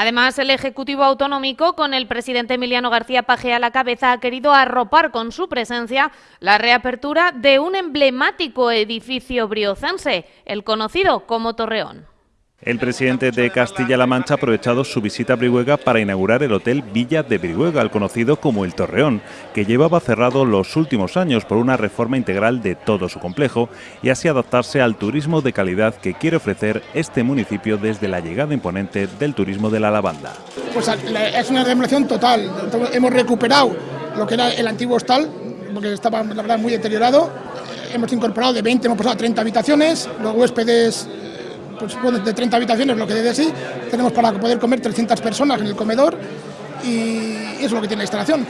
Además, el Ejecutivo Autonómico, con el presidente Emiliano García Paje a la cabeza, ha querido arropar con su presencia la reapertura de un emblemático edificio briocense, el conocido como Torreón. El presidente de Castilla-La Mancha ha aprovechado su visita a Brihuega para inaugurar el Hotel Villa de Brihuega, el conocido como el Torreón, que llevaba cerrado los últimos años por una reforma integral de todo su complejo y así adaptarse al turismo de calidad que quiere ofrecer este municipio desde la llegada imponente del turismo de la lavanda. Pues es una remodelación total, hemos recuperado lo que era el antiguo hostal, porque estaba la verdad muy deteriorado, hemos incorporado de 20, hemos pasado a 30 habitaciones, los huéspedes pues, de 30 habitaciones, lo que debe sí, tenemos para poder comer 300 personas en el comedor y eso es lo que tiene la instalación.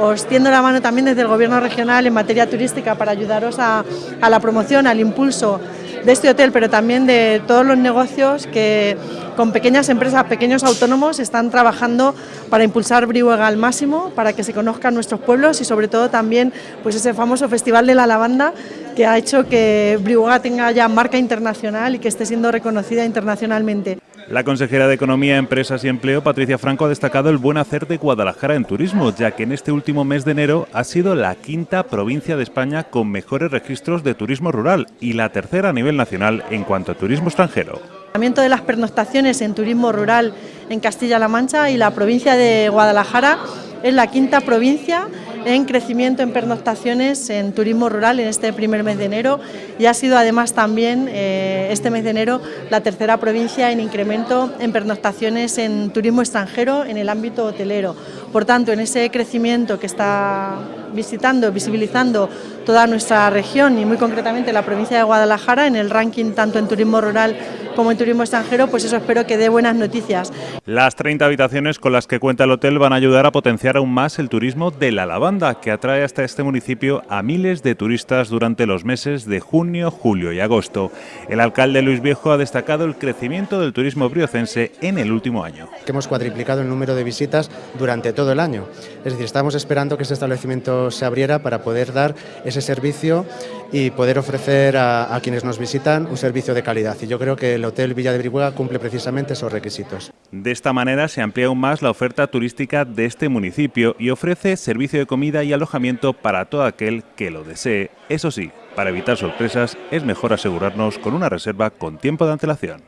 Os tiendo la mano también desde el Gobierno regional en materia turística para ayudaros a, a la promoción, al impulso de este hotel, pero también de todos los negocios que con pequeñas empresas, pequeños autónomos, están trabajando para impulsar Brihuega al máximo, para que se conozcan nuestros pueblos y sobre todo también pues ese famoso Festival de la Lavanda que ha hecho que Brihuega tenga ya marca internacional y que esté siendo reconocida internacionalmente. La consejera de Economía, Empresas y Empleo, Patricia Franco, ha destacado el buen hacer de Guadalajara en turismo, ya que en este último mes de enero ha sido la quinta provincia de España con mejores registros de turismo rural y la tercera a nivel nacional en cuanto a turismo extranjero. El de las pernoctaciones en turismo rural en Castilla-La Mancha y la provincia de Guadalajara es la quinta provincia en crecimiento en pernoctaciones en turismo rural en este primer mes de enero y ha sido además también eh, este mes de enero la tercera provincia en incremento en pernoctaciones en turismo extranjero en el ámbito hotelero. Por tanto, en ese crecimiento que está visitando, visibilizando toda nuestra región y muy concretamente la provincia de Guadalajara en el ranking tanto en turismo rural como en turismo extranjero, pues eso espero que dé buenas noticias. Las 30 habitaciones con las que cuenta el hotel van a ayudar a potenciar aún más el turismo de la lavanda, que atrae hasta este municipio a miles de turistas durante los meses de junio, julio y agosto. El alcalde Luis Viejo ha destacado el crecimiento del turismo briocense en el último año. Hemos cuadriplicado el número de visitas durante todo el año. Es decir, estamos esperando que este establecimiento se abriera para poder dar ese servicio y poder ofrecer a, quienes nos visitan un servicio de calidad. Y yo creo que el Hotel Villa de Brihuega cumple precisamente esos requisitos. De esta manera se amplía aún más la oferta turística de este municipio y ofrece servicio de comida y alojamiento para todo aquel que lo desee. Eso sí, para evitar sorpresas es mejor asegurarnos con una reserva con tiempo de antelación.